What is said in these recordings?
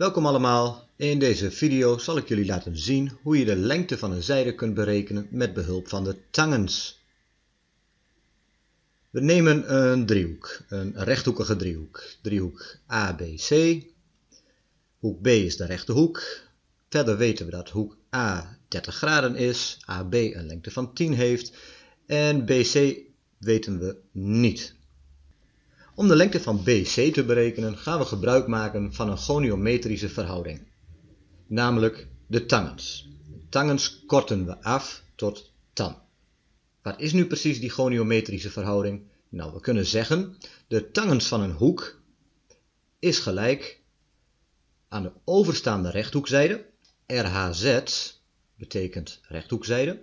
Welkom allemaal. In deze video zal ik jullie laten zien hoe je de lengte van een zijde kunt berekenen met behulp van de tangens. We nemen een driehoek, een rechthoekige driehoek. Driehoek ABC. Hoek B is de rechte hoek. Verder weten we dat hoek A 30 graden is, AB een lengte van 10 heeft en BC weten we niet. Om de lengte van BC te berekenen gaan we gebruik maken van een goniometrische verhouding, namelijk de tangens. De tangens korten we af tot tan. Wat is nu precies die goniometrische verhouding? Nou, we kunnen zeggen, de tangens van een hoek is gelijk aan de overstaande rechthoekzijde, RHZ betekent rechthoekzijde,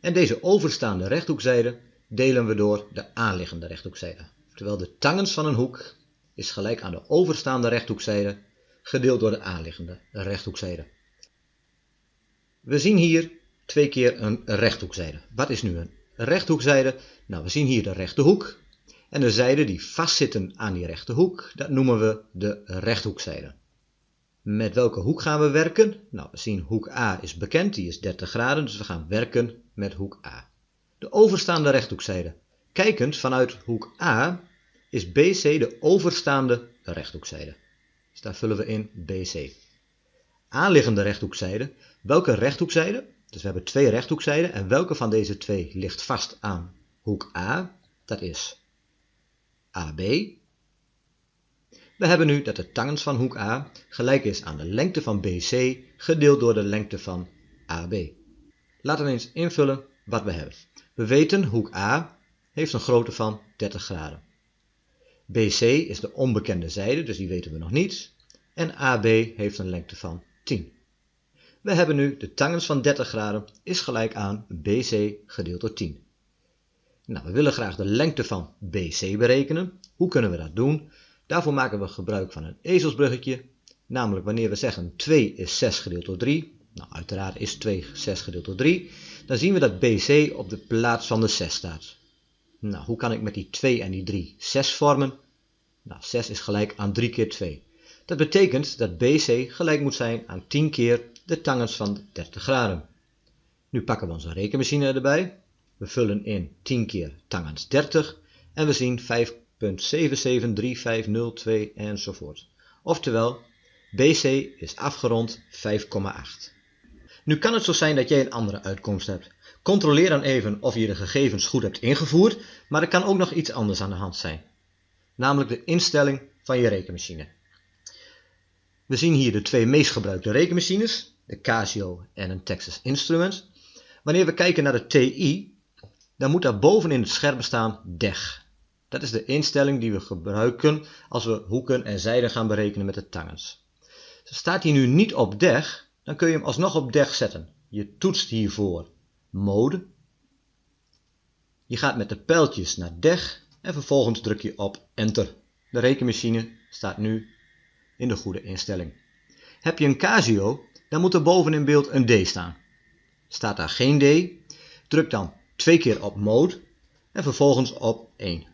en deze overstaande rechthoekzijde delen we door de aanliggende rechthoekzijde. Terwijl de tangens van een hoek is gelijk aan de overstaande rechthoekzijde gedeeld door de aanliggende rechthoekzijde. We zien hier twee keer een rechthoekzijde. Wat is nu een rechthoekzijde? Nou, we zien hier de rechte hoek. En de zijden die vastzitten aan die rechte hoek, dat noemen we de rechthoekzijde. Met welke hoek gaan we werken? Nou, we zien hoek A is bekend, die is 30 graden, dus we gaan werken met hoek A. De overstaande rechthoekzijde. Kijkend vanuit hoek A is BC de overstaande rechthoekzijde. Dus daar vullen we in BC. Aanliggende rechthoekzijde. Welke rechthoekzijde? Dus we hebben twee rechthoekzijden en welke van deze twee ligt vast aan hoek A? Dat is AB. We hebben nu dat de tangens van hoek A gelijk is aan de lengte van BC gedeeld door de lengte van AB. Laten we eens invullen wat we hebben. We weten hoek A heeft een grootte van 30 graden. BC is de onbekende zijde, dus die weten we nog niet. En AB heeft een lengte van 10. We hebben nu de tangens van 30 graden is gelijk aan BC gedeeld door 10. Nou, we willen graag de lengte van BC berekenen. Hoe kunnen we dat doen? Daarvoor maken we gebruik van een ezelsbruggetje. Namelijk wanneer we zeggen 2 is 6 gedeeld door 3. Nou, uiteraard is 2 6 gedeeld door 3. Dan zien we dat BC op de plaats van de 6 staat. Nou, hoe kan ik met die 2 en die 3 6 vormen? Nou, 6 is gelijk aan 3 keer 2. Dat betekent dat BC gelijk moet zijn aan 10 keer de tangens van 30 graden. Nu pakken we onze rekenmachine erbij. We vullen in 10 keer tangens 30 en we zien 5.773502 enzovoort. Oftewel, BC is afgerond 5,8. Nu kan het zo zijn dat jij een andere uitkomst hebt. Controleer dan even of je de gegevens goed hebt ingevoerd, maar er kan ook nog iets anders aan de hand zijn. Namelijk de instelling van je rekenmachine. We zien hier de twee meest gebruikte rekenmachines, de Casio en een Texas Instruments. Wanneer we kijken naar de TI, dan moet daar boven in het scherm staan DEG. Dat is de instelling die we gebruiken als we hoeken en zijden gaan berekenen met de tangens. Staat hij nu niet op DEG, dan kun je hem alsnog op DEG zetten. Je toetst hiervoor Mode. Je gaat met de pijltjes naar DEG en vervolgens druk je op Enter. De rekenmachine staat nu in de goede instelling. Heb je een Casio, dan moet er boven in beeld een D staan. Staat daar geen D, druk dan twee keer op Mode en vervolgens op 1.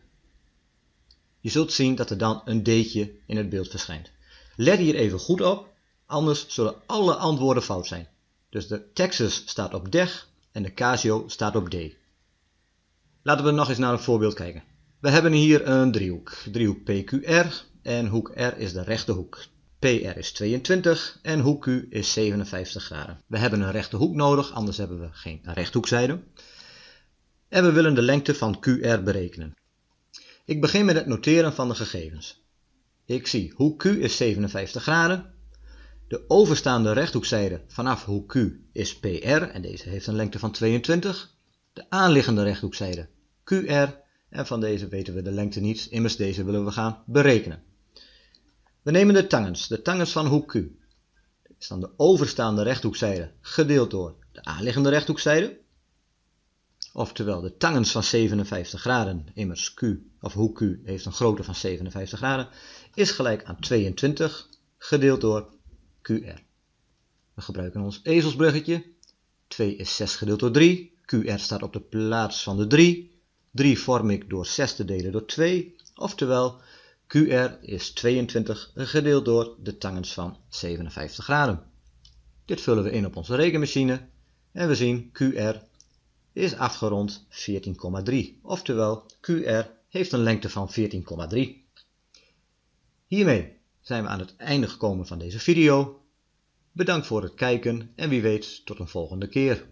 Je zult zien dat er dan een D'tje in het beeld verschijnt. Let hier even goed op, anders zullen alle antwoorden fout zijn. Dus de Texas staat op DEG en de Casio staat op D. Laten we nog eens naar een voorbeeld kijken. We hebben hier een driehoek, driehoek PQR en hoek R is de rechte hoek. PR is 22 en hoek Q is 57 graden. We hebben een rechte hoek nodig, anders hebben we geen rechthoekzijde. En we willen de lengte van QR berekenen. Ik begin met het noteren van de gegevens. Ik zie hoek Q is 57 graden. De overstaande rechthoekzijde vanaf hoek Q is PR en deze heeft een lengte van 22. De aanliggende rechthoekzijde QR en van deze weten we de lengte niet, immers deze willen we gaan berekenen. We nemen de tangens, de tangens van hoek Q. Is dan de overstaande rechthoekzijde gedeeld door de aanliggende rechthoekzijde. Oftewel de tangens van 57 graden, immers Q of hoek Q heeft een grootte van 57 graden, is gelijk aan 22 gedeeld door QR. We gebruiken ons ezelsbruggetje. 2 is 6 gedeeld door 3. QR staat op de plaats van de 3. 3 vorm ik door 6 te delen door 2. Oftewel, QR is 22 gedeeld door de tangens van 57 graden. Dit vullen we in op onze rekenmachine en we zien QR is afgerond 14,3. Oftewel QR heeft een lengte van 14,3. Hiermee zijn we aan het einde gekomen van deze video. Bedankt voor het kijken en wie weet tot een volgende keer.